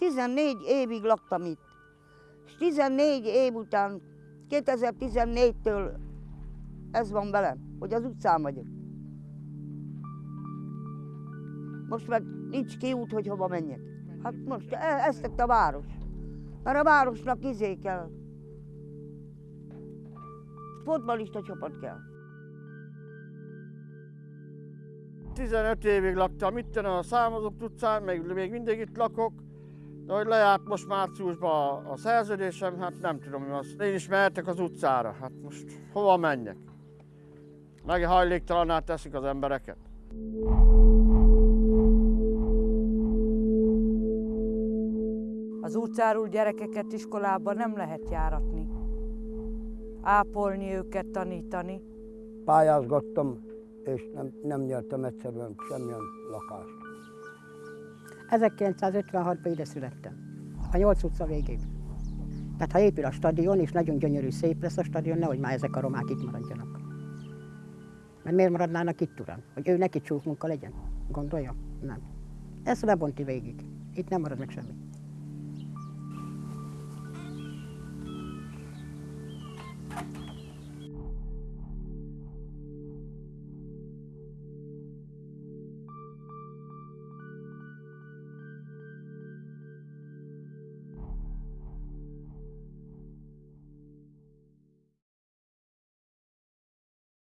14 évig laktam itt. És 14 év után, 2014-től ez van velem, hogy az utcán vagyok. Most meg nincs kiút, hogy hova menjek. Hát most e- ezt tett a város. Mert a városnak izé kell. Fotbalista csapat kell. 15 évig laktam itt a Számozok utcán, még, még mindig itt lakok. De hogy lejárt most márciusban a, szerződésem, hát nem tudom mi az. Én is mehetek az utcára, hát most hova menjek? Meg hajléktalaná teszik az embereket. Az utcáról gyerekeket iskolába nem lehet járatni. Ápolni őket, tanítani. Pályázgattam, és nem, nem nyertem egyszerűen semmilyen lakást. 1956-ban ide születtem, a 8 utca végén. Tehát ha épül a stadion, és nagyon gyönyörű, szép lesz a stadion, nehogy már ezek a romák itt maradjanak. Mert miért maradnának itt, uram? Hogy ő neki csúf munka legyen? Gondolja? Nem. Ezt lebonti végig. Itt nem marad meg semmi.